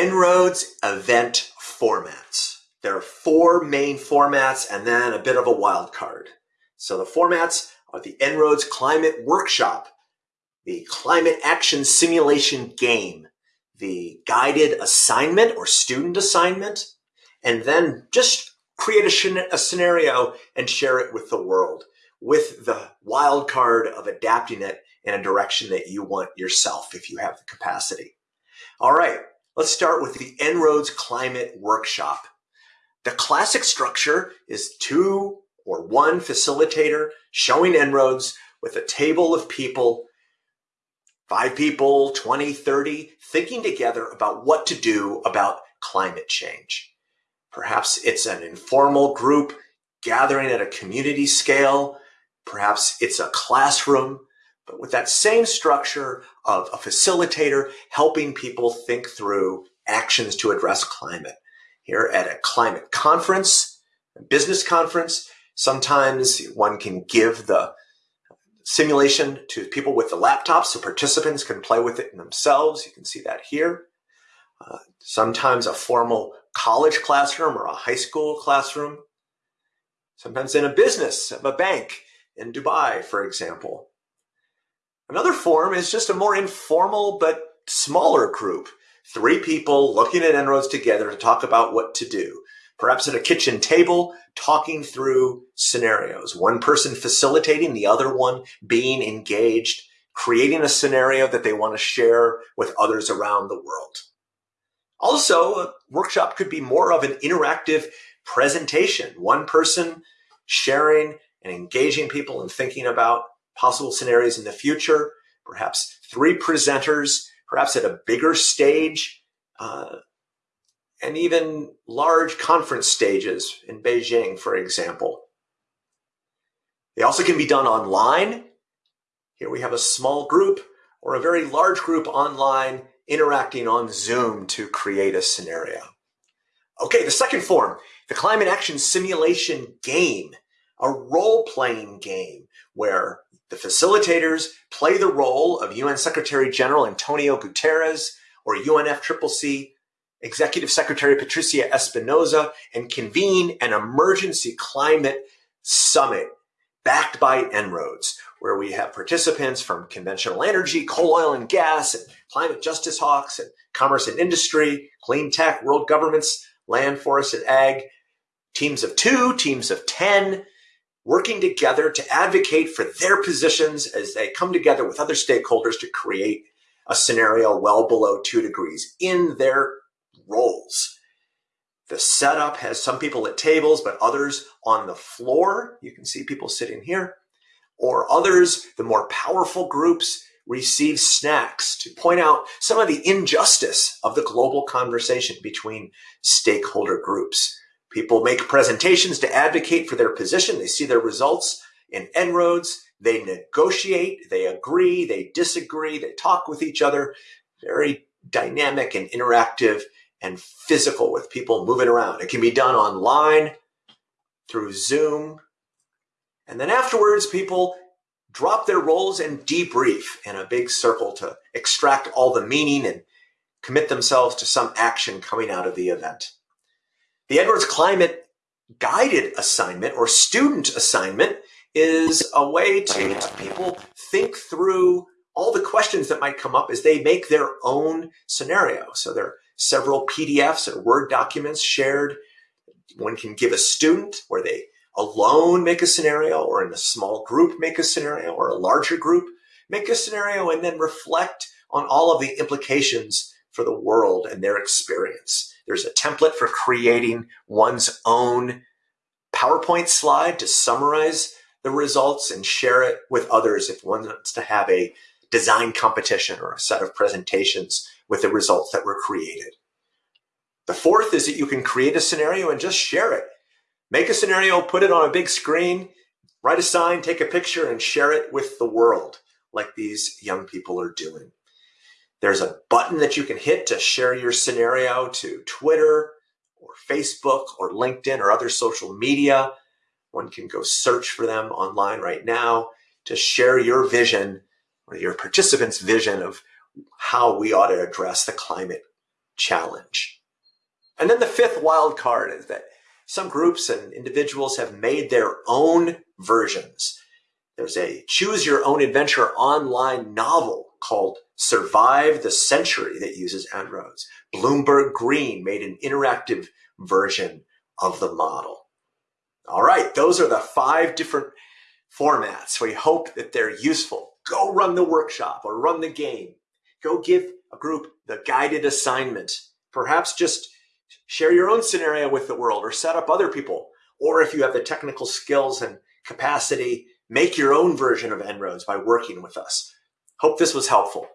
En-ROADS event formats. There are four main formats and then a bit of a wild card. So the formats are the En-ROADS Climate Workshop, the Climate Action Simulation Game, the guided assignment or student assignment, and then just create a, a scenario and share it with the world with the wild card of adapting it in a direction that you want yourself if you have the capacity. All right, let's start with the En-ROADS Climate Workshop. The classic structure is two or one facilitator showing En-ROADS with a table of people, five people, 20, 30, thinking together about what to do about climate change. Perhaps it's an informal group gathering at a community scale. Perhaps it's a classroom, but with that same structure of a facilitator helping people think through actions to address climate. Here at a climate conference, a business conference, sometimes one can give the simulation to people with the laptops so participants can play with it themselves. You can see that here. Uh, sometimes a formal college classroom or a high school classroom. Sometimes in a business, of a bank in Dubai, for example. Another form is just a more informal but smaller group. Three people looking at En-ROADS together to talk about what to do. Perhaps at a kitchen table, talking through scenarios. One person facilitating, the other one being engaged, creating a scenario that they want to share with others around the world. Also, a workshop could be more of an interactive presentation. One person sharing and engaging people and thinking about possible scenarios in the future. Perhaps three presenters, perhaps at a bigger stage, uh, and even large conference stages in Beijing, for example. They also can be done online. Here we have a small group or a very large group online interacting on Zoom to create a scenario. Okay, the second form, the climate action simulation game, a role-playing game where the facilitators play the role of UN Secretary General Antonio Guterres or UNFCCC Executive Secretary Patricia Espinosa and convene an emergency climate summit backed by En-ROADS where we have participants from conventional energy, coal, oil, and gas, and climate justice hawks, and commerce and industry, clean tech, world governments, land, forest, and ag, teams of two, teams of 10, working together to advocate for their positions as they come together with other stakeholders to create a scenario well below two degrees in their roles. The setup has some people at tables, but others on the floor. You can see people sitting here or others, the more powerful groups, receive snacks to point out some of the injustice of the global conversation between stakeholder groups. People make presentations to advocate for their position. They see their results in En-ROADS. They negotiate, they agree, they disagree, they talk with each other. Very dynamic and interactive and physical with people moving around. It can be done online through Zoom, and then afterwards, people drop their roles and debrief in a big circle to extract all the meaning and commit themselves to some action coming out of the event. The En-ROADS Climate Guided Assignment or Student Assignment is a way to have people think through all the questions that might come up as they make their own scenario. So there are several PDFs or Word documents shared. One can give a student where they alone make a scenario or in a small group make a scenario or a larger group make a scenario and then reflect on all of the implications for the world and their experience. There's a template for creating one's own PowerPoint slide to summarize the results and share it with others if one wants to have a design competition or a set of presentations with the results that were created. The fourth is that you can create a scenario and just share it Make a scenario, put it on a big screen, write a sign, take a picture, and share it with the world like these young people are doing. There's a button that you can hit to share your scenario to Twitter or Facebook or LinkedIn or other social media. One can go search for them online right now to share your vision or your participants' vision of how we ought to address the climate challenge. And then the fifth wild card is that some groups and individuals have made their own versions. There's a choose your own adventure online novel called Survive the Century that uses En-ROADS. Bloomberg Green made an interactive version of the model. All right, those are the five different formats. We hope that they're useful. Go run the workshop or run the game. Go give a group the guided assignment. Perhaps just share your own scenario with the world or set up other people. Or if you have the technical skills and capacity, make your own version of En-ROADS by working with us. Hope this was helpful.